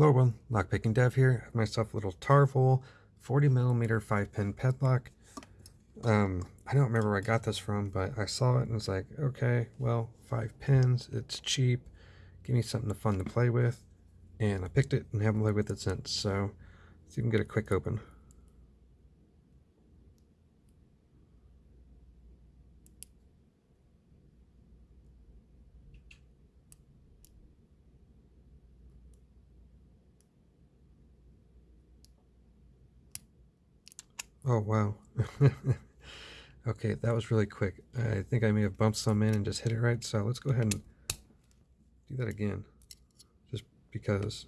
Hello everyone, Lockpicking Dev here. I have myself a little Tarvol 40 millimeter 5 pin padlock. Um, I don't remember where I got this from, but I saw it and was like, okay, well, five pins, it's cheap, give me something to fun to play with. And I picked it and haven't played with it since, so let's can get a quick open. Oh, wow. okay, that was really quick. I think I may have bumped some in and just hit it right, so let's go ahead and do that again. Just because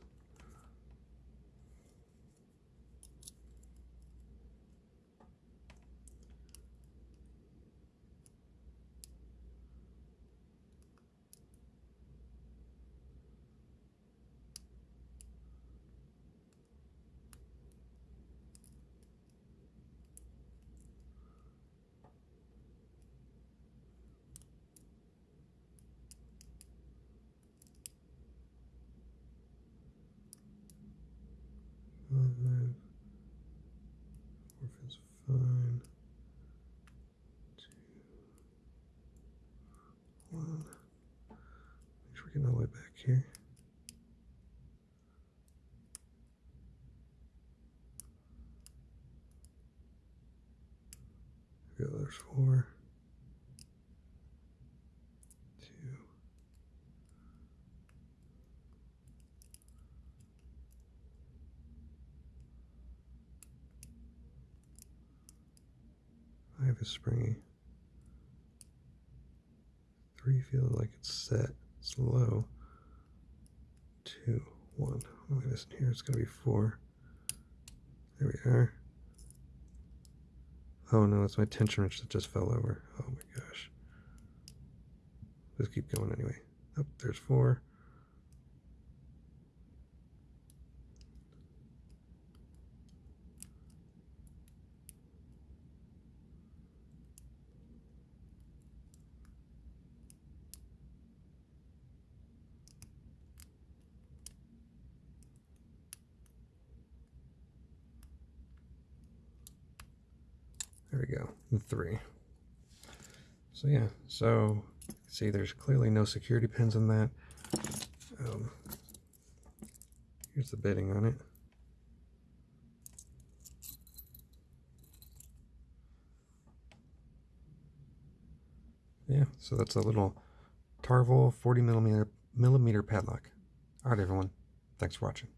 Five. Fourth is fine. Two. One. We're all the way back here. We go, there's four. Five is springy. Three feels like it's set. It's low. Two, one. Oh, this in here. It's going to be four. There we are. Oh no, it's my tension wrench that just fell over. Oh my gosh. Let's keep going anyway. Up oh, there's four. There we go, three. So yeah, so see there's clearly no security pins in that. Um, here's the bitting on it. Yeah, so that's a little Tarvol 40 millimeter, millimeter padlock. All right, everyone. Thanks for watching.